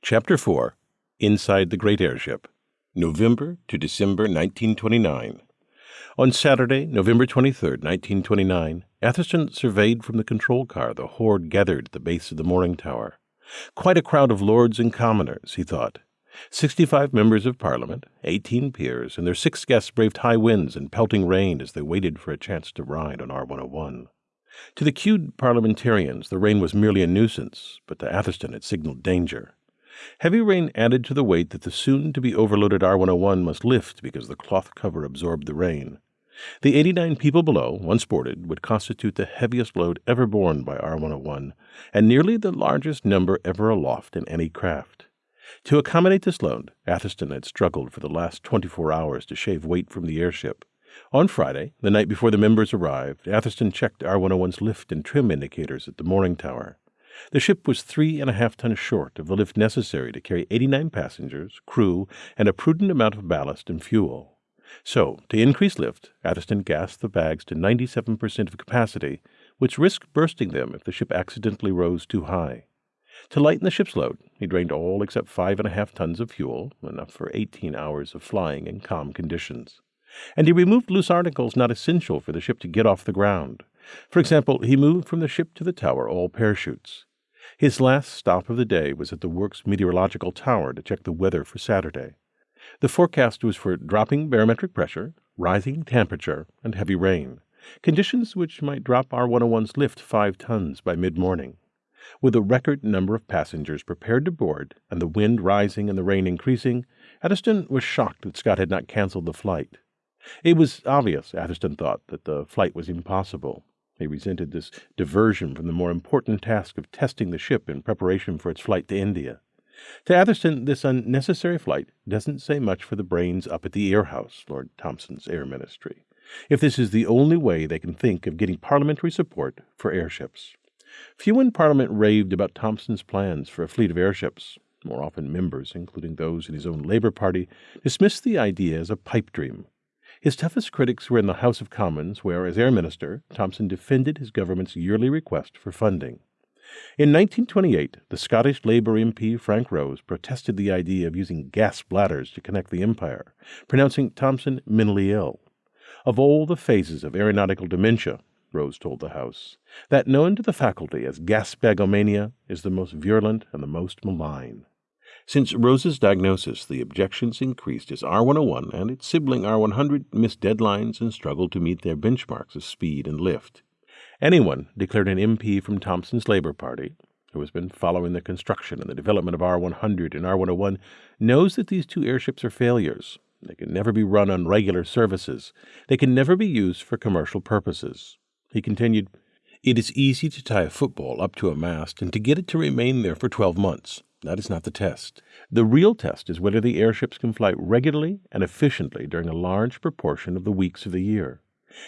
Chapter 4 Inside the Great Airship, November to December 1929. On Saturday, November 23, 1929, Atherstone surveyed from the control car the horde gathered at the base of the mooring tower. Quite a crowd of lords and commoners, he thought. Sixty-five members of Parliament, eighteen peers, and their six guests braved high winds and pelting rain as they waited for a chance to ride on R101. To the queued parliamentarians, the rain was merely a nuisance, but to Atherstone it signaled danger. Heavy rain added to the weight that the soon to be overloaded R 101 must lift because the cloth cover absorbed the rain. The 89 people below, once boarded, would constitute the heaviest load ever borne by R 101, and nearly the largest number ever aloft in any craft. To accommodate this load, Atherstone had struggled for the last 24 hours to shave weight from the airship. On Friday, the night before the members arrived, Atherstone checked R 101's lift and trim indicators at the mooring tower. The ship was three and a half tons short of the lift necessary to carry 89 passengers, crew, and a prudent amount of ballast and fuel. So, to increase lift, Atherstone gassed the bags to 97% of capacity, which risked bursting them if the ship accidentally rose too high. To lighten the ship's load, he drained all except five and a half tons of fuel, enough for 18 hours of flying in calm conditions. And he removed loose articles not essential for the ship to get off the ground. For example, he moved from the ship to the tower all parachutes. His last stop of the day was at the works meteorological tower to check the weather for Saturday. The forecast was for dropping barometric pressure, rising temperature, and heavy rain, conditions which might drop R 101's lift five tons by mid morning. With a record number of passengers prepared to board and the wind rising and the rain increasing, Atherstone was shocked that Scott had not canceled the flight. It was obvious, Atherstone thought, that the flight was impossible. He resented this diversion from the more important task of testing the ship in preparation for its flight to India. To Atherstone, this unnecessary flight doesn't say much for the brains up at the Air House, Lord Thomson's Air Ministry, if this is the only way they can think of getting parliamentary support for airships. Few in Parliament raved about Thomson's plans for a fleet of airships. More often, members, including those in his own Labour Party, dismissed the idea as a pipe dream his toughest critics were in the House of Commons, where, as Air Minister, Thomson defended his government's yearly request for funding. In 1928, the Scottish Labour MP Frank Rose protested the idea of using gas bladders to connect the Empire, pronouncing Thomson mentally ill. Of all the phases of aeronautical dementia, Rose told the House, that known to the faculty as gasbagomania is the most virulent and the most malign. Since Rose's diagnosis, the objections increased as R101 and its sibling R100 missed deadlines and struggled to meet their benchmarks of speed and lift. Anyone, declared an MP from Thomson's Labour Party, who has been following the construction and the development of R100 and R101, knows that these two airships are failures. They can never be run on regular services. They can never be used for commercial purposes. He continued, It is easy to tie a football up to a mast and to get it to remain there for 12 months. That is not the test. The real test is whether the airships can fly regularly and efficiently during a large proportion of the weeks of the year.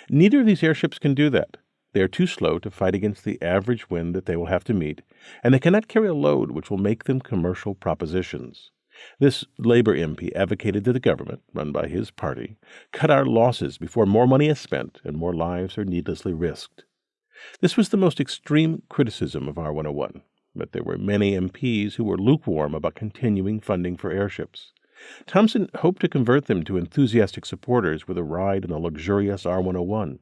Neither of these airships can do that. They are too slow to fight against the average wind that they will have to meet, and they cannot carry a load which will make them commercial propositions. This Labor MP advocated that the government, run by his party, cut our losses before more money is spent and more lives are needlessly risked. This was the most extreme criticism of R 101 but there were many MPs who were lukewarm about continuing funding for airships. Thomson hoped to convert them to enthusiastic supporters with a ride in the luxurious R 101.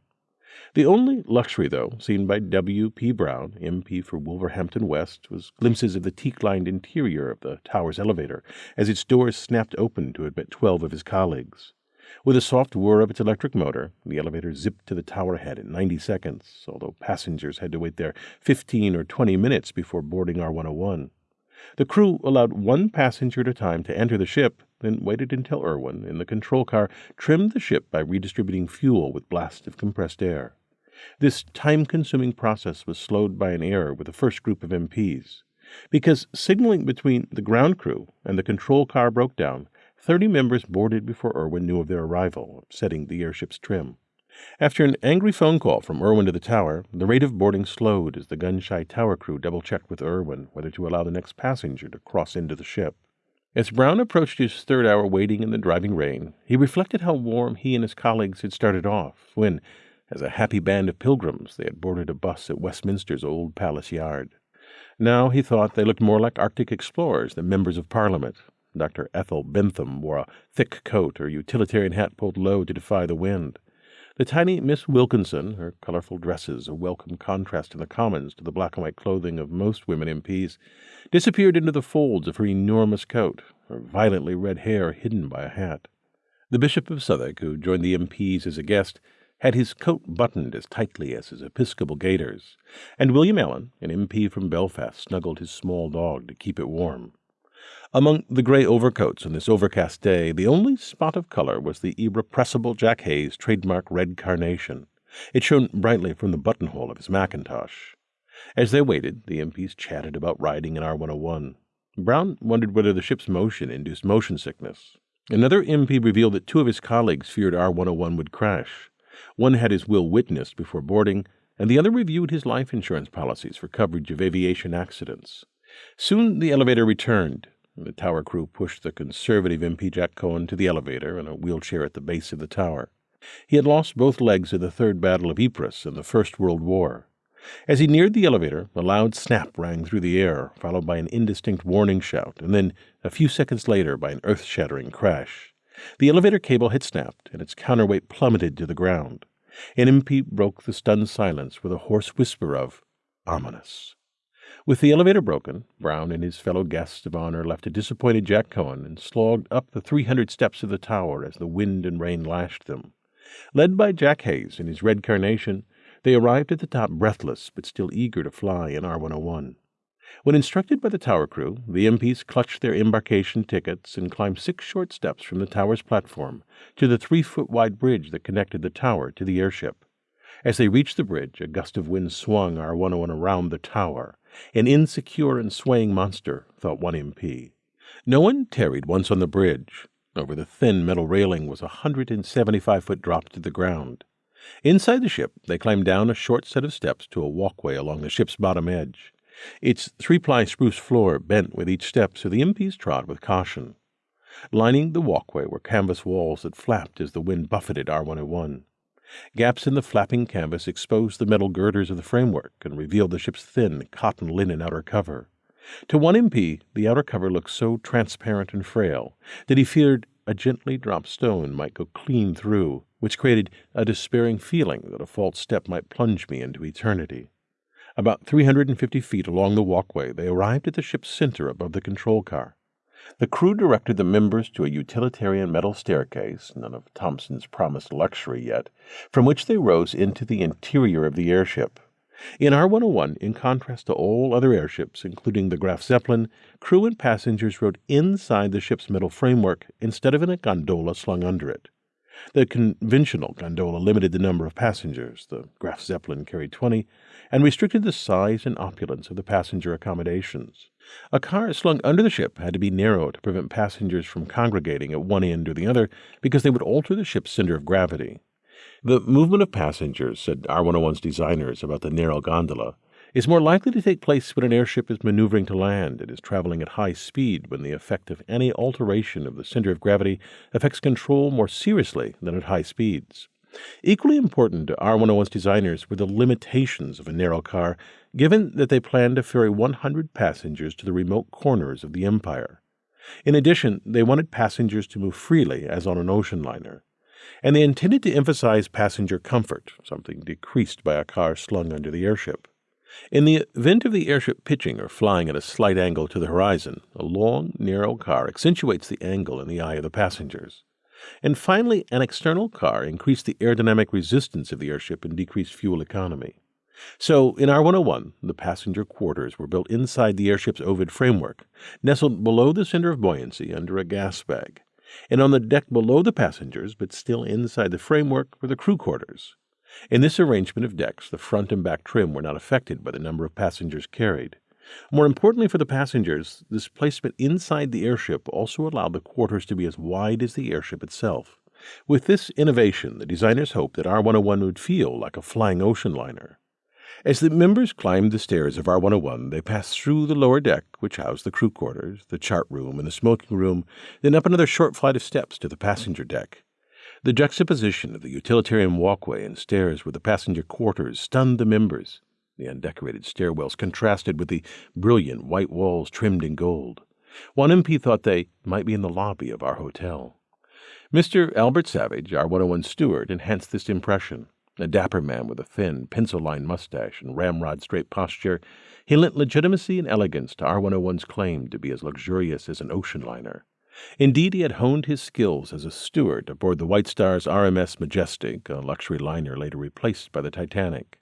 The only luxury, though, seen by W. P. Brown, MP for Wolverhampton West, was glimpses of the teak lined interior of the tower's elevator as its doors snapped open to admit twelve of his colleagues. With a soft whir of its electric motor, the elevator zipped to the tower head in 90 seconds, although passengers had to wait there 15 or 20 minutes before boarding R 101. The crew allowed one passenger at a time to enter the ship, then waited until Irwin, in the control car, trimmed the ship by redistributing fuel with blasts of compressed air. This time consuming process was slowed by an error with the first group of MPs. Because signaling between the ground crew and the control car broke down, Thirty members boarded before Irwin knew of their arrival, setting the airship's trim. After an angry phone call from Irwin to the tower, the rate of boarding slowed as the gun shy tower crew double checked with Irwin whether to allow the next passenger to cross into the ship. As Brown approached his third hour waiting in the driving rain, he reflected how warm he and his colleagues had started off when, as a happy band of pilgrims, they had boarded a bus at Westminster's old palace yard. Now he thought they looked more like Arctic explorers than members of Parliament. Dr. Ethel Bentham wore a thick coat, her utilitarian hat pulled low to defy the wind. The tiny Miss Wilkinson, her colorful dresses a welcome contrast in the Commons to the black and white clothing of most women MPs, disappeared into the folds of her enormous coat, her violently red hair hidden by a hat. The Bishop of Southwark, who joined the MPs as a guest, had his coat buttoned as tightly as his episcopal gaiters, and William Allen, an MP from Belfast, snuggled his small dog to keep it warm. Among the gray overcoats on this overcast day, the only spot of color was the irrepressible Jack Hayes trademark red carnation. It shone brightly from the buttonhole of his mackintosh. As they waited, the MPs chatted about riding in R101. Brown wondered whether the ship's motion induced motion sickness. Another MP revealed that two of his colleagues feared R101 would crash. One had his will witnessed before boarding, and the other reviewed his life insurance policies for coverage of aviation accidents. Soon the elevator returned. The tower crew pushed the conservative MP Jack Cohen to the elevator in a wheelchair at the base of the tower. He had lost both legs in the Third Battle of Ypres in the First World War. As he neared the elevator, a loud snap rang through the air, followed by an indistinct warning shout, and then, a few seconds later, by an earth shattering crash. The elevator cable had snapped, and its counterweight plummeted to the ground. An MP broke the stunned silence with a hoarse whisper of, Ominous. With the elevator broken, Brown and his fellow guests of honor left a disappointed Jack Cohen and slogged up the 300 steps of the tower as the wind and rain lashed them. Led by Jack Hayes in his red carnation, they arrived at the top breathless but still eager to fly in R101. When instructed by the tower crew, the MPs clutched their embarkation tickets and climbed six short steps from the tower's platform to the three foot wide bridge that connected the tower to the airship. As they reached the bridge, a gust of wind swung R101 around the tower, an insecure and swaying monster, thought one MP. No one tarried once on the bridge. Over the thin metal railing was a hundred and seventy-five foot drop to the ground. Inside the ship, they climbed down a short set of steps to a walkway along the ship's bottom edge. Its three-ply spruce floor bent with each step, so the MPs trod with caution. Lining the walkway were canvas walls that flapped as the wind buffeted R101. Gaps in the flapping canvas exposed the metal girders of the framework and revealed the ship's thin cotton linen outer cover. To one MP, the outer cover looked so transparent and frail that he feared a gently dropped stone might go clean through, which created a despairing feeling that a false step might plunge me into eternity. About 350 feet along the walkway, they arrived at the ship's center above the control car. The crew directed the members to a utilitarian metal staircase, none of Thomson's promised luxury yet, from which they rose into the interior of the airship. In R101, in contrast to all other airships, including the Graf Zeppelin, crew and passengers rode inside the ship's metal framework instead of in a gondola slung under it. The conventional gondola limited the number of passengers, the Graf Zeppelin carried 20, and restricted the size and opulence of the passenger accommodations. A car slung under the ship had to be narrow to prevent passengers from congregating at one end or the other because they would alter the ship's center of gravity. The movement of passengers, said R101's designers about the narrow gondola, is more likely to take place when an airship is maneuvering to land and is traveling at high speed when the effect of any alteration of the center of gravity affects control more seriously than at high speeds. Equally important to R101's designers were the limitations of a narrow car, given that they planned to ferry 100 passengers to the remote corners of the empire. In addition, they wanted passengers to move freely as on an ocean liner. And they intended to emphasize passenger comfort, something decreased by a car slung under the airship. In the event of the airship pitching or flying at a slight angle to the horizon, a long, narrow car accentuates the angle in the eye of the passengers. And finally, an external car increased the aerodynamic resistance of the airship and decreased fuel economy. So, in R101, the passenger quarters were built inside the airship's ovoid framework, nestled below the center of buoyancy under a gas bag. And on the deck below the passengers, but still inside the framework, were the crew quarters. In this arrangement of decks, the front and back trim were not affected by the number of passengers carried. More importantly for the passengers, this placement inside the airship also allowed the quarters to be as wide as the airship itself. With this innovation, the designers hoped that R101 would feel like a flying ocean liner. As the members climbed the stairs of R101, they passed through the lower deck, which housed the crew quarters, the chart room, and the smoking room, then up another short flight of steps to the passenger deck. The juxtaposition of the utilitarian walkway and stairs with the passenger quarters stunned the members. The undecorated stairwells contrasted with the brilliant white walls trimmed in gold. One MP thought they might be in the lobby of our hotel. Mr. Albert Savage, R101 steward, enhanced this impression. A dapper man with a thin, pencil lined mustache and ramrod straight posture, he lent legitimacy and elegance to R 101's claim to be as luxurious as an ocean liner. Indeed, he had honed his skills as a steward aboard the White Star's RMS Majestic, a luxury liner later replaced by the Titanic.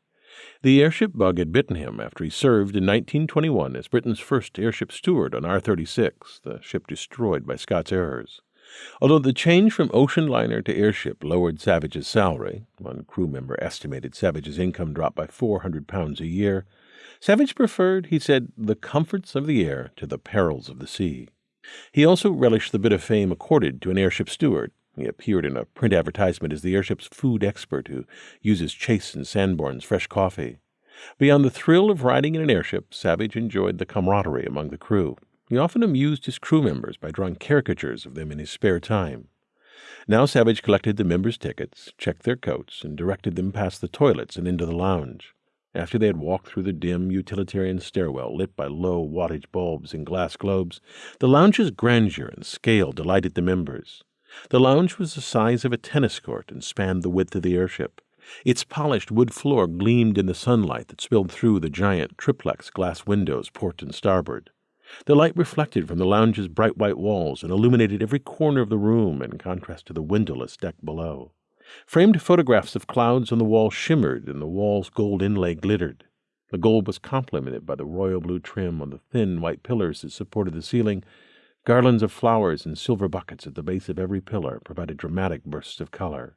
The airship bug had bitten him after he served in 1921 as Britain's first airship steward on R 36, the ship destroyed by Scott's errors. Although the change from ocean liner to airship lowered Savage's salary, one crew member estimated Savage's income dropped by 400 pounds a year, Savage preferred, he said, the comforts of the air to the perils of the sea. He also relished the bit of fame accorded to an airship steward. He appeared in a print advertisement as the airship's food expert who uses Chase and Sanborn's fresh coffee. Beyond the thrill of riding in an airship, Savage enjoyed the camaraderie among the crew. He often amused his crew members by drawing caricatures of them in his spare time. Now Savage collected the members' tickets, checked their coats, and directed them past the toilets and into the lounge. After they had walked through the dim, utilitarian stairwell lit by low wattage bulbs and glass globes, the lounge's grandeur and scale delighted the members. The lounge was the size of a tennis court and spanned the width of the airship. Its polished wood floor gleamed in the sunlight that spilled through the giant triplex glass windows port and starboard. The light reflected from the lounge's bright white walls and illuminated every corner of the room in contrast to the windowless deck below. Framed photographs of clouds on the wall shimmered and the wall's gold inlay glittered. The gold was complemented by the royal blue trim on the thin white pillars that supported the ceiling. Garlands of flowers and silver buckets at the base of every pillar provided dramatic bursts of color.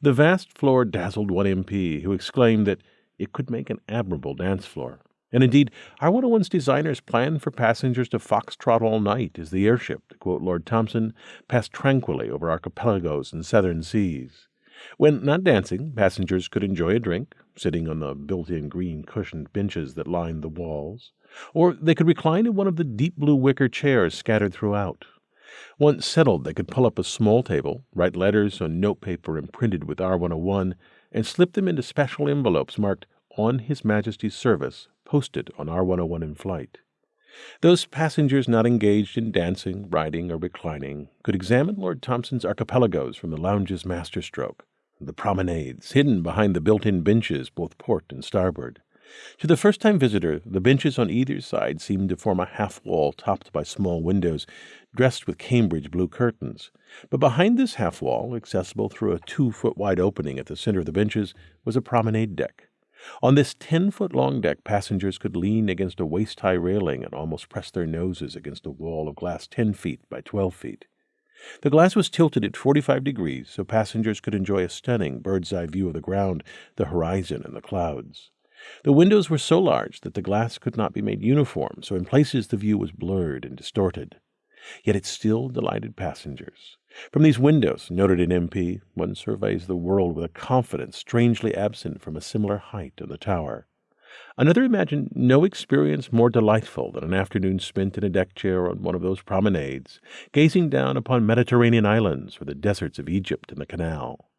The vast floor dazzled one MP, who exclaimed that it could make an admirable dance floor. And indeed, R101's designers planned for passengers to foxtrot all night as the airship, to quote Lord Thomson, passed tranquilly over archipelagos and southern seas. When not dancing, passengers could enjoy a drink, sitting on the built in green cushioned benches that lined the walls, or they could recline in one of the deep blue wicker chairs scattered throughout. Once settled, they could pull up a small table, write letters on notepaper imprinted with R101, and slip them into special envelopes marked On His Majesty's Service posted on R101 in flight. Those passengers not engaged in dancing, riding, or reclining could examine Lord Thomson's archipelagos from the lounge's masterstroke, the promenades, hidden behind the built in benches both port and starboard. To the first time visitor, the benches on either side seemed to form a half wall topped by small windows dressed with Cambridge blue curtains. But behind this half wall, accessible through a two foot wide opening at the center of the benches, was a promenade deck. On this ten foot long deck, passengers could lean against a waist high railing and almost press their noses against a wall of glass ten feet by twelve feet. The glass was tilted at 45 degrees so passengers could enjoy a stunning bird's eye view of the ground, the horizon, and the clouds. The windows were so large that the glass could not be made uniform, so in places the view was blurred and distorted. Yet it still delighted passengers. From these windows, noted an MP, one surveys the world with a confidence strangely absent from a similar height in the tower. Another imagined no experience more delightful than an afternoon spent in a deck chair on one of those promenades, gazing down upon Mediterranean islands or the deserts of Egypt and the canal.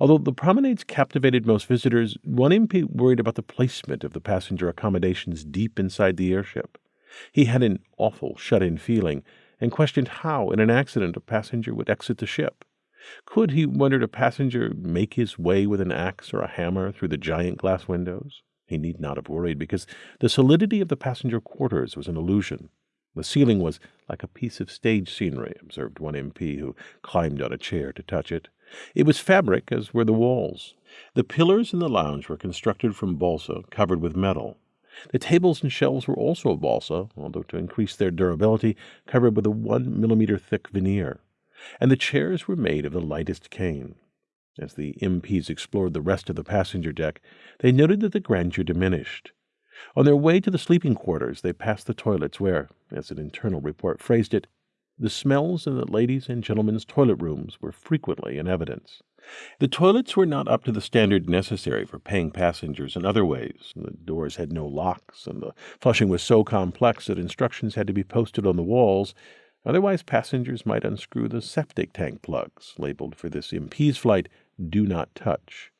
Although the promenades captivated most visitors, one MP worried about the placement of the passenger accommodations deep inside the airship. He had an awful shut in feeling and questioned how, in an accident, a passenger would exit the ship. Could, he wondered, a passenger make his way with an axe or a hammer through the giant glass windows? He need not have worried, because the solidity of the passenger quarters was an illusion. The ceiling was like a piece of stage scenery, observed one MP who climbed on a chair to touch it. It was fabric, as were the walls. The pillars in the lounge were constructed from balsa, covered with metal. The tables and shelves were also of balsa, although to increase their durability, covered with a one millimeter thick veneer, and the chairs were made of the lightest cane. As the MPs explored the rest of the passenger deck, they noted that the grandeur diminished. On their way to the sleeping quarters, they passed the toilets where, as an internal report phrased it, the smells in the ladies' and gentlemen's toilet rooms were frequently in evidence. The toilets were not up to the standard necessary for paying passengers in other ways. The doors had no locks, and the flushing was so complex that instructions had to be posted on the walls. Otherwise, passengers might unscrew the septic tank plugs, labeled for this MP's flight, Do Not Touch.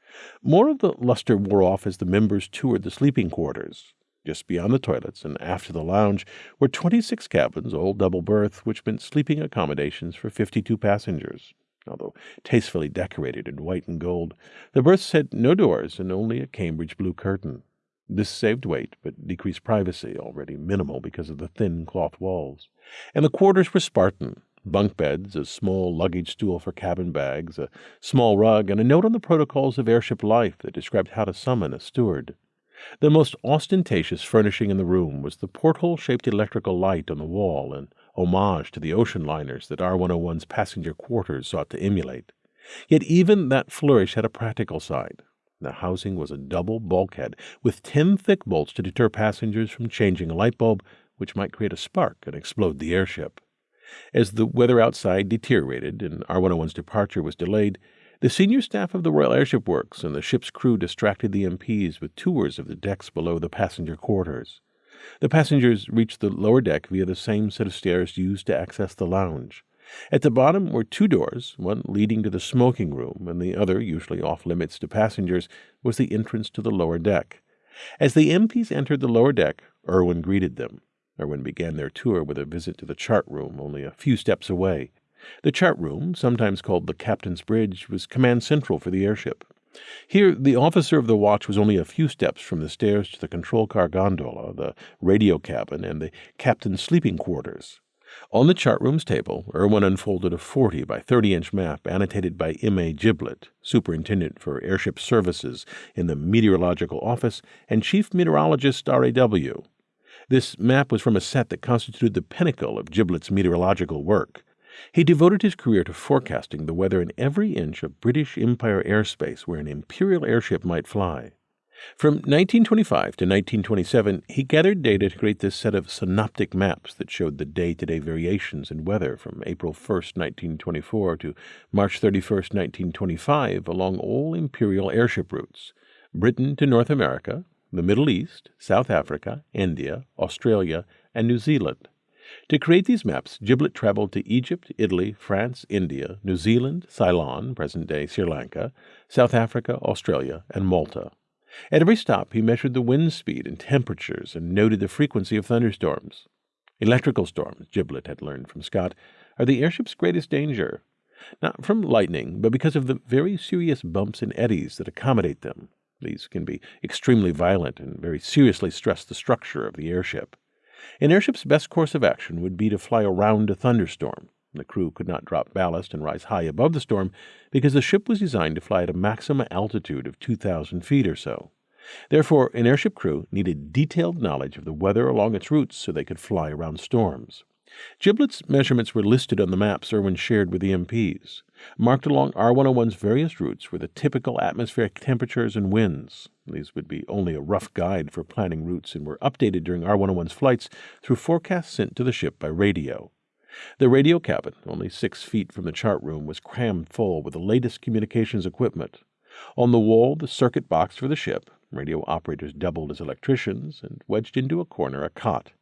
More of the luster wore off as the members toured the sleeping quarters. Just beyond the toilets and after the lounge were 26 cabins, all double berth, which meant sleeping accommodations for 52 passengers. Although tastefully decorated in white and gold, the berths had no doors and only a Cambridge blue curtain. This saved weight, but decreased privacy, already minimal because of the thin cloth walls. And the quarters were Spartan, bunk beds, a small luggage stool for cabin bags, a small rug, and a note on the protocols of airship life that described how to summon a steward. The most ostentatious furnishing in the room was the porthole shaped electrical light on the wall, an homage to the ocean liners that R 101's passenger quarters sought to emulate. Yet even that flourish had a practical side. The housing was a double bulkhead with ten thick bolts to deter passengers from changing a light bulb, which might create a spark and explode the airship. As the weather outside deteriorated and R 101's departure was delayed, the senior staff of the Royal Airship Works and the ship's crew distracted the MPs with tours of the decks below the passenger quarters. The passengers reached the lower deck via the same set of stairs used to access the lounge. At the bottom were two doors, one leading to the smoking room, and the other, usually off limits to passengers, was the entrance to the lower deck. As the MPs entered the lower deck, Irwin greeted them. Irwin began their tour with a visit to the chart room, only a few steps away. The chart room, sometimes called the captain's bridge, was command central for the airship. Here, the officer of the watch was only a few steps from the stairs to the control car gondola, the radio cabin, and the captain's sleeping quarters. On the chart room's table, Irwin unfolded a 40 by 30 inch map annotated by M.A. Giblett, Superintendent for Airship Services in the Meteorological Office and Chief Meteorologist RAW. This map was from a set that constituted the pinnacle of Giblett's meteorological work. He devoted his career to forecasting the weather in every inch of British Empire airspace where an Imperial airship might fly. From 1925 to 1927, he gathered data to create this set of synoptic maps that showed the day to day variations in weather from April 1, 1924 to March 31, 1925, along all Imperial airship routes Britain to North America, the Middle East, South Africa, India, Australia, and New Zealand. To create these maps, Giblett traveled to Egypt, Italy, France, India, New Zealand, Ceylon, present day Sri Lanka, South Africa, Australia, and Malta. At every stop, he measured the wind speed and temperatures and noted the frequency of thunderstorms. Electrical storms, Giblett had learned from Scott, are the airship's greatest danger. Not from lightning, but because of the very serious bumps and eddies that accommodate them. These can be extremely violent and very seriously stress the structure of the airship. An airship's best course of action would be to fly around a thunderstorm. The crew could not drop ballast and rise high above the storm because the ship was designed to fly at a maximum altitude of 2,000 feet or so. Therefore, an airship crew needed detailed knowledge of the weather along its routes so they could fly around storms. Giblett's measurements were listed on the maps Irwin shared with the MPs. Marked along R101's various routes were the typical atmospheric temperatures and winds. These would be only a rough guide for planning routes and were updated during R101's flights through forecasts sent to the ship by radio. The radio cabin, only six feet from the chart room, was crammed full with the latest communications equipment. On the wall, the circuit box for the ship, radio operators doubled as electricians, and wedged into a corner a cot.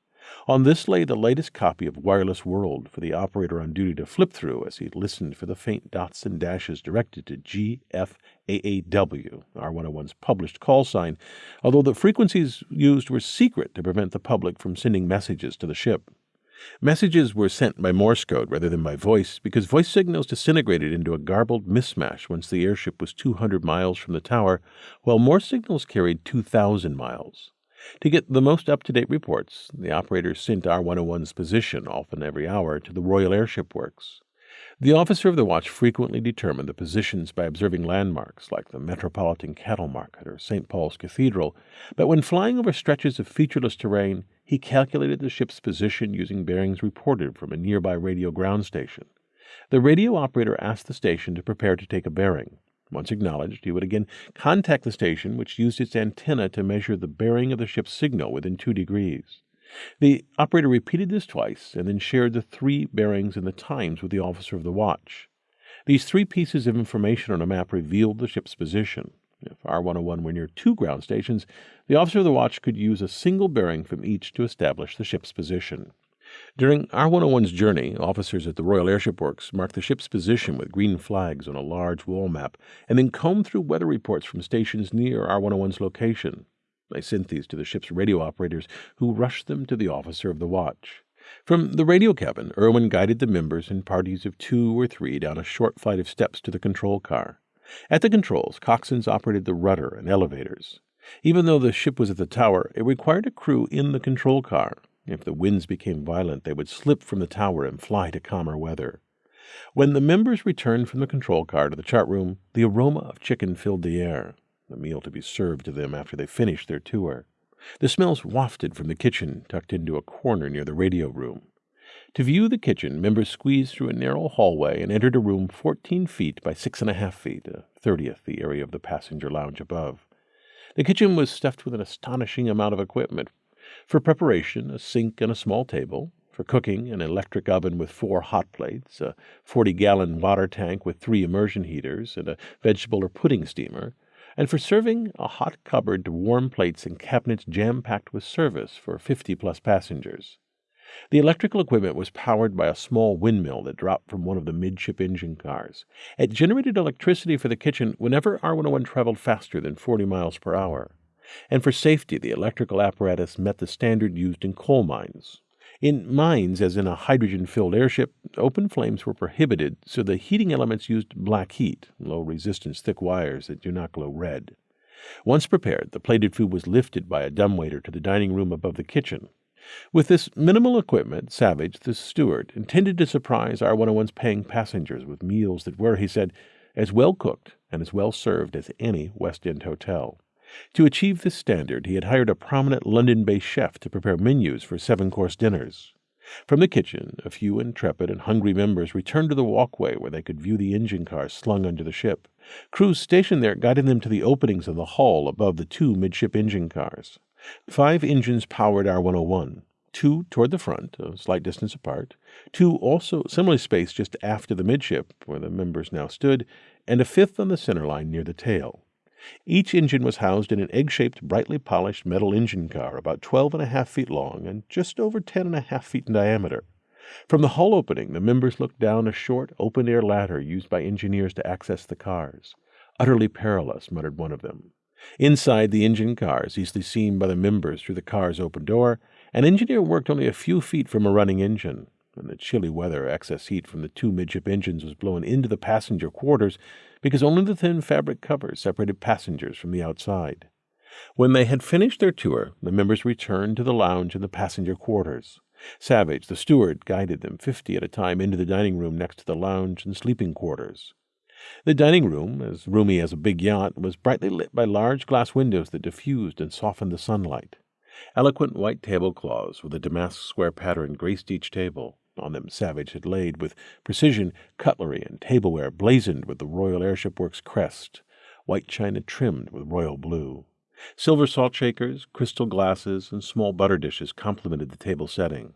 On this lay the latest copy of Wireless World for the operator on duty to flip through as he listened for the faint dots and dashes directed to GFAAW, R101's published call sign, although the frequencies used were secret to prevent the public from sending messages to the ship. Messages were sent by Morse code rather than by voice because voice signals disintegrated into a garbled mismatch once the airship was 200 miles from the tower, while Morse signals carried 2,000 miles. To get the most up to date reports, the operators sent R 101's position, often every hour, to the Royal Airship Works. The officer of the watch frequently determined the positions by observing landmarks like the Metropolitan Cattle Market or St. Paul's Cathedral, but when flying over stretches of featureless terrain, he calculated the ship's position using bearings reported from a nearby radio ground station. The radio operator asked the station to prepare to take a bearing. Once acknowledged, he would again contact the station, which used its antenna to measure the bearing of the ship's signal within two degrees. The operator repeated this twice and then shared the three bearings and the times with the officer of the watch. These three pieces of information on a map revealed the ship's position. If R101 were near two ground stations, the officer of the watch could use a single bearing from each to establish the ship's position. During R101's journey, officers at the Royal Airship Works marked the ship's position with green flags on a large wall map and then combed through weather reports from stations near R101's location. They sent these to the ship's radio operators, who rushed them to the officer of the watch. From the radio cabin, Irwin guided the members in parties of two or three down a short flight of steps to the control car. At the controls, coxswains operated the rudder and elevators. Even though the ship was at the tower, it required a crew in the control car. If the winds became violent, they would slip from the tower and fly to calmer weather. When the members returned from the control car to the chart room, the aroma of chicken filled the air, the meal to be served to them after they finished their tour. The smells wafted from the kitchen, tucked into a corner near the radio room. To view the kitchen, members squeezed through a narrow hallway and entered a room fourteen feet by six and a half feet, a thirtieth the area of the passenger lounge above. The kitchen was stuffed with an astonishing amount of equipment. For preparation, a sink and a small table. For cooking, an electric oven with four hot plates, a 40 gallon water tank with three immersion heaters, and a vegetable or pudding steamer and for serving a hot cupboard to warm plates and cabinets jam packed with service for 50 plus passengers. The electrical equipment was powered by a small windmill that dropped from one of the midship engine cars. It generated electricity for the kitchen whenever R101 traveled faster than 40 miles per hour. And for safety, the electrical apparatus met the standard used in coal mines, in mines, as in a hydrogen filled airship, open flames were prohibited, so the heating elements used black heat, low resistance thick wires that do not glow red. Once prepared, the plated food was lifted by a dumbwaiter to the dining room above the kitchen. With this minimal equipment, Savage, the steward, intended to surprise R101's paying passengers with meals that were, he said, as well cooked and as well served as any West End hotel. To achieve this standard, he had hired a prominent London based chef to prepare menus for seven course dinners. From the kitchen, a few intrepid and hungry members returned to the walkway where they could view the engine cars slung under the ship. Crews stationed there guided them to the openings in the hull above the two midship engine cars. Five engines powered R 101, two toward the front, a slight distance apart, two also similarly spaced just aft of the midship, where the members now stood, and a fifth on the center line near the tail. Each engine was housed in an egg shaped, brightly polished metal engine car about twelve and a half feet long and just over ten and a half feet in diameter. From the hull opening, the members looked down a short, open air ladder used by engineers to access the cars. Utterly perilous, muttered one of them. Inside the engine cars, easily seen by the members through the car's open door, an engineer worked only a few feet from a running engine. In the chilly weather, excess heat from the two midship engines was blown into the passenger quarters because only the thin fabric cover separated passengers from the outside. When they had finished their tour, the members returned to the lounge and the passenger quarters. Savage, the steward, guided them fifty at a time into the dining room next to the lounge and sleeping quarters. The dining room, as roomy as a big yacht, was brightly lit by large glass windows that diffused and softened the sunlight. Eloquent white tablecloths with a damask square pattern graced each table. On them Savage had laid with precision cutlery and tableware blazoned with the Royal Airship Works crest, white china trimmed with royal blue. Silver salt shakers, crystal glasses, and small butter dishes complemented the table setting.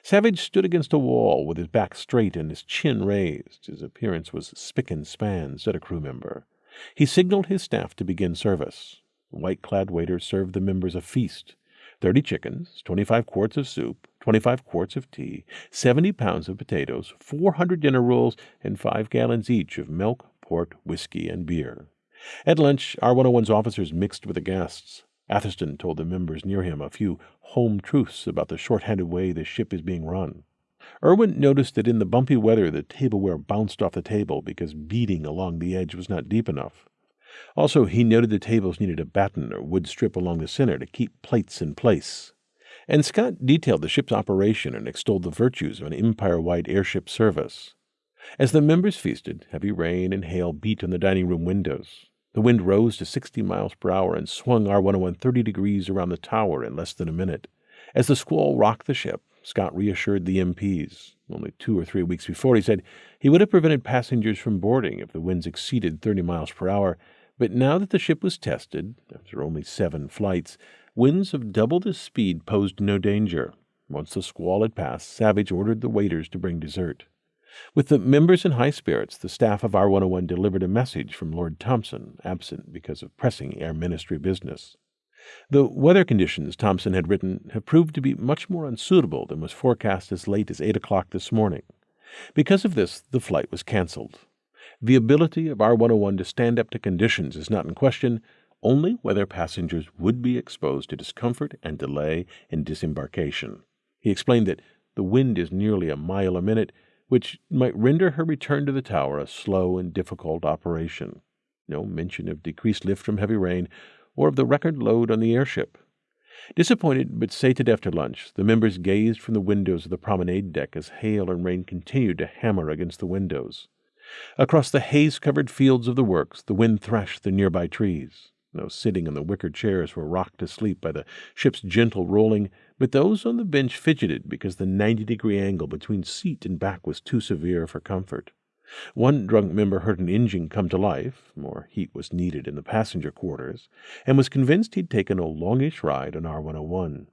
Savage stood against a wall with his back straight and his chin raised. His appearance was spick and span, said a crew member. He signaled his staff to begin service. White clad waiters served the members a feast 30 chickens, 25 quarts of soup, 25 quarts of tea, 70 pounds of potatoes, 400 dinner rolls, and 5 gallons each of milk, port, whiskey, and beer. At lunch, R101's officers mixed with the guests. Atherstone told the members near him a few home truths about the short-handed way the ship is being run. Irwin noticed that in the bumpy weather the tableware bounced off the table because beading along the edge was not deep enough. Also, he noted the tables needed a batten or wood strip along the center to keep plates in place. And Scott detailed the ship's operation and extolled the virtues of an empire wide airship service. As the members feasted, heavy rain and hail beat on the dining room windows. The wind rose to 60 miles per hour and swung R101 30 degrees around the tower in less than a minute. As the squall rocked the ship, Scott reassured the MPs. Only two or three weeks before, he said he would have prevented passengers from boarding if the winds exceeded 30 miles per hour, but now that the ship was tested, after only seven flights, winds of double this speed posed no danger. Once the squall had passed, Savage ordered the waiters to bring dessert. With the members in high spirits, the staff of R101 delivered a message from Lord Thomson, absent because of pressing Air Ministry business. The weather conditions, Thomson had written, have proved to be much more unsuitable than was forecast as late as 8 o'clock this morning. Because of this, the flight was canceled. The ability of R 101 to stand up to conditions is not in question, only whether passengers would be exposed to discomfort and delay in disembarkation. He explained that the wind is nearly a mile a minute, which might render her return to the tower a slow and difficult operation. No mention of decreased lift from heavy rain or of the record load on the airship. Disappointed but sated after lunch, the members gazed from the windows of the promenade deck as hail and rain continued to hammer against the windows. Across the haze covered fields of the works, the wind thrashed the nearby trees. Those sitting in the wicker chairs were rocked to sleep by the ship's gentle rolling, but those on the bench fidgeted because the ninety degree angle between seat and back was too severe for comfort. One drunk member heard an engine come to life, more heat was needed in the passenger quarters, and was convinced he'd taken a longish ride on R 101.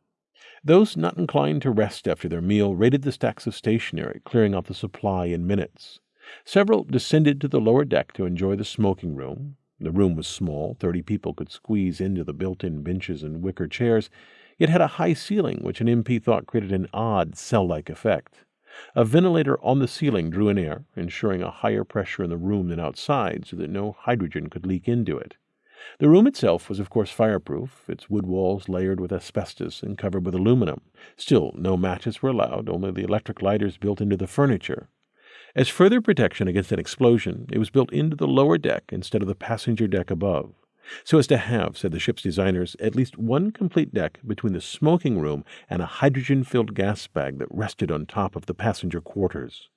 Those not inclined to rest after their meal raided the stacks of stationery, clearing out the supply in minutes. Several descended to the lower deck to enjoy the smoking room. The room was small, thirty people could squeeze into the built in benches and wicker chairs, It had a high ceiling which an MP thought created an odd cell like effect. A ventilator on the ceiling drew in air, ensuring a higher pressure in the room than outside so that no hydrogen could leak into it. The room itself was, of course, fireproof, its wood walls layered with asbestos and covered with aluminum. Still, no matches were allowed, only the electric lighters built into the furniture. As further protection against an explosion, it was built into the lower deck instead of the passenger deck above, so as to have, said the ship's designers, at least one complete deck between the smoking room and a hydrogen filled gas bag that rested on top of the passenger quarters.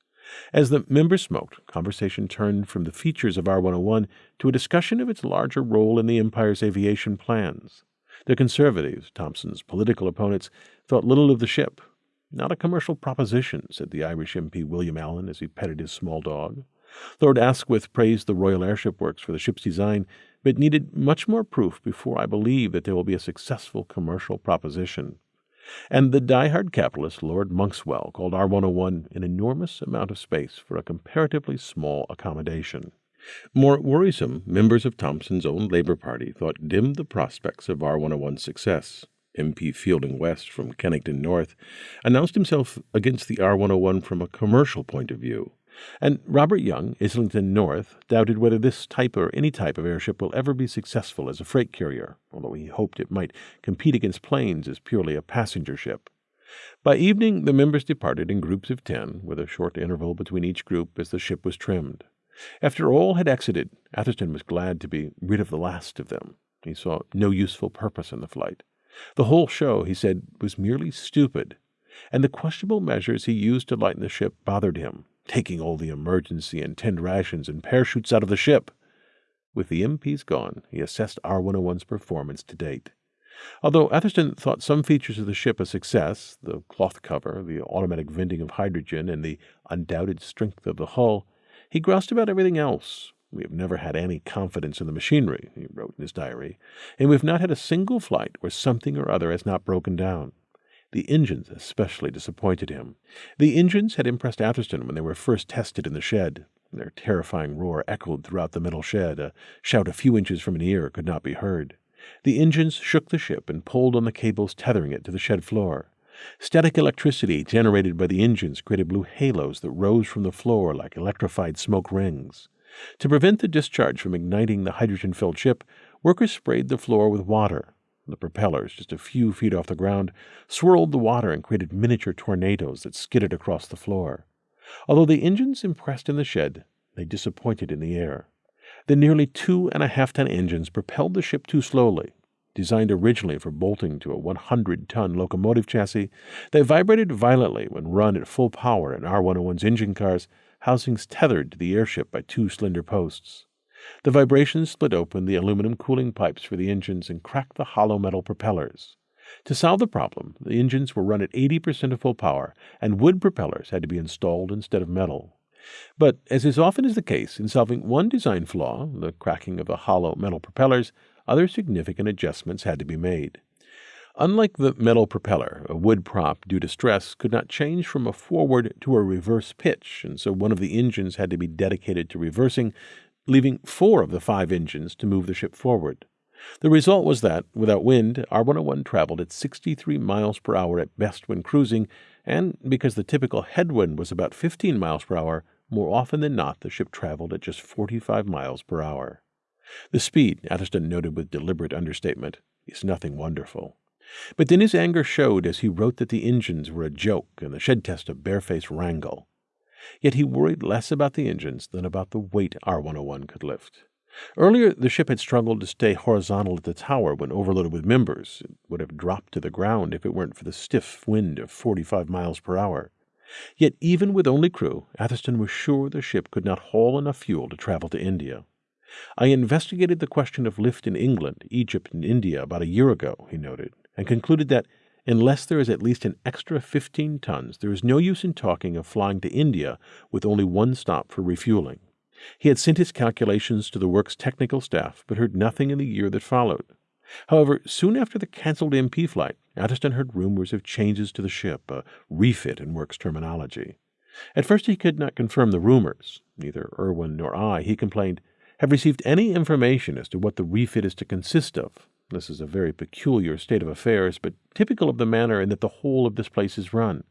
As the members smoked, conversation turned from the features of R 101 to a discussion of its larger role in the Empire's aviation plans. The conservatives, Thomson's political opponents, thought little of the ship, not a commercial proposition, said the Irish MP William Allen as he petted his small dog. Lord Asquith praised the Royal Airship Works for the ship's design, but needed much more proof before I believe that there will be a successful commercial proposition. And the die-hard capitalist Lord Monkswell called R101 an enormous amount of space for a comparatively small accommodation. More worrisome, members of Thomson's own Labour Party thought dimmed the prospects of R101's success. MP Fielding West from Kennington North, announced himself against the R 101 from a commercial point of view. And Robert Young, Islington North, doubted whether this type or any type of airship will ever be successful as a freight carrier, although he hoped it might compete against planes as purely a passenger ship. By evening, the members departed in groups of ten, with a short interval between each group as the ship was trimmed. After all had exited, Atherstone was glad to be rid of the last of them. He saw no useful purpose in the flight. The whole show, he said, was merely stupid, and the questionable measures he used to lighten the ship bothered him, taking all the emergency and tinned rations and parachutes out of the ship. With the MPs gone, he assessed R 101's performance to date. Although Atherstone thought some features of the ship a success the cloth cover, the automatic venting of hydrogen, and the undoubted strength of the hull he groused about everything else, we have never had any confidence in the machinery, he wrote in his diary, and we have not had a single flight where something or other has not broken down. The engines especially disappointed him. The engines had impressed Atherstone when they were first tested in the shed. Their terrifying roar echoed throughout the middle shed. A shout a few inches from an ear could not be heard. The engines shook the ship and pulled on the cables tethering it to the shed floor. Static electricity generated by the engines created blue halos that rose from the floor like electrified smoke rings. To prevent the discharge from igniting the hydrogen filled ship, workers sprayed the floor with water. The propellers, just a few feet off the ground, swirled the water and created miniature tornadoes that skidded across the floor. Although the engines impressed in the shed, they disappointed in the air. The nearly two and a half ton engines propelled the ship too slowly. Designed originally for bolting to a 100 ton locomotive chassis, they vibrated violently when run at full power in R 101's engine cars housings tethered to the airship by two slender posts. The vibrations split open the aluminum cooling pipes for the engines and cracked the hollow metal propellers. To solve the problem, the engines were run at 80% of full power, and wood propellers had to be installed instead of metal. But, as is often is the case in solving one design flaw, the cracking of the hollow metal propellers, other significant adjustments had to be made. Unlike the metal propeller, a wood prop due to stress could not change from a forward to a reverse pitch, and so one of the engines had to be dedicated to reversing, leaving four of the five engines to move the ship forward. The result was that, without wind, R 101 traveled at 63 miles per hour at best when cruising, and because the typical headwind was about 15 miles per hour, more often than not the ship traveled at just 45 miles per hour. The speed, Atherstone noted with deliberate understatement, is nothing wonderful. But then his anger showed as he wrote that the engines were a joke and the shed test a barefaced wrangle. Yet he worried less about the engines than about the weight R 101 could lift. Earlier, the ship had struggled to stay horizontal at the tower when overloaded with members. It would have dropped to the ground if it weren't for the stiff wind of 45 miles per hour. Yet, even with only crew, Atherstone was sure the ship could not haul enough fuel to travel to India. I investigated the question of lift in England, Egypt, and India about a year ago, he noted, and concluded that unless there is at least an extra 15 tons, there is no use in talking of flying to India with only one stop for refueling. He had sent his calculations to the work's technical staff, but heard nothing in the year that followed. However, soon after the cancelled MP flight, Atherstone heard rumors of changes to the ship, a refit in works terminology. At first he could not confirm the rumors. Neither Irwin nor I, he complained, have received any information as to what the refit is to consist of. This is a very peculiar state of affairs, but typical of the manner in that the whole of this place is run.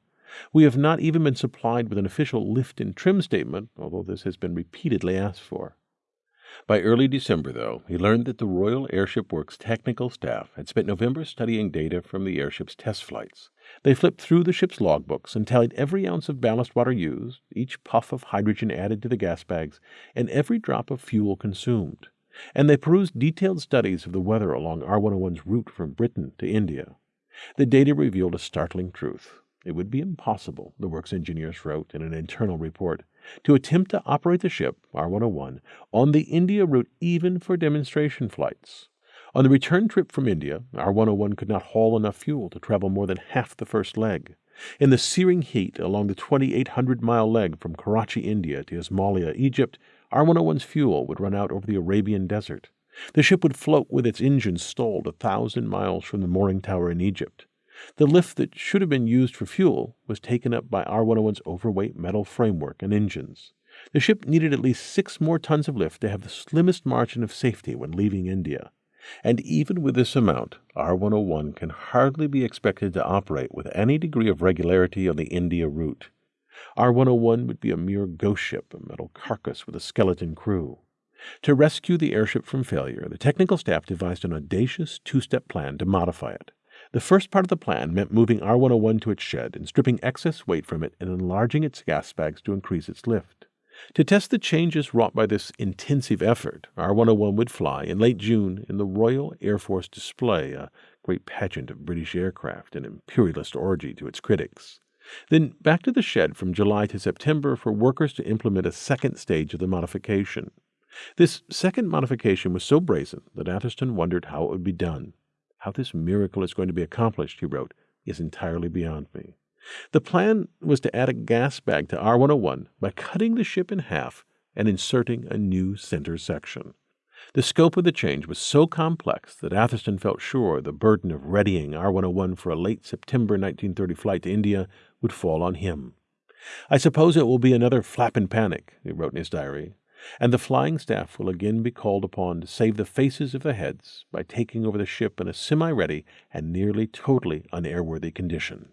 We have not even been supplied with an official lift and trim statement, although this has been repeatedly asked for. By early December, though, he learned that the Royal Airship Works technical staff had spent November studying data from the airship's test flights. They flipped through the ship's logbooks and tallied every ounce of ballast water used, each puff of hydrogen added to the gas bags, and every drop of fuel consumed. And they perused detailed studies of the weather along R 101's route from Britain to India. The data revealed a startling truth. It would be impossible, the works engineers wrote in an internal report, to attempt to operate the ship, R 101, on the India route even for demonstration flights. On the return trip from India, R 101 could not haul enough fuel to travel more than half the first leg. In the searing heat along the 2,800 mile leg from Karachi, India to Ismailia, Egypt, R 101's fuel would run out over the Arabian desert. The ship would float with its engines stalled a thousand miles from the mooring tower in Egypt. The lift that should have been used for fuel was taken up by R 101's overweight metal framework and engines. The ship needed at least six more tons of lift to have the slimmest margin of safety when leaving India. And even with this amount, R 101 can hardly be expected to operate with any degree of regularity on the India route. R 101 would be a mere ghost ship, a metal carcass with a skeleton crew. To rescue the airship from failure, the technical staff devised an audacious two step plan to modify it. The first part of the plan meant moving R 101 to its shed and stripping excess weight from it and enlarging its gas bags to increase its lift. To test the changes wrought by this intensive effort, R 101 would fly in late June in the Royal Air Force display, a great pageant of British aircraft, an imperialist orgy to its critics. Then back to the shed from July to September for workers to implement a second stage of the modification. This second modification was so brazen that Atherstone wondered how it would be done. How this miracle is going to be accomplished, he wrote, is entirely beyond me. The plan was to add a gas bag to R 101 by cutting the ship in half and inserting a new center section. The scope of the change was so complex that Atherstone felt sure the burden of readying R 101 for a late September 1930 flight to India would fall on him. I suppose it will be another flap and panic, he wrote in his diary, and the flying staff will again be called upon to save the faces of the heads by taking over the ship in a semi ready and nearly totally unairworthy condition.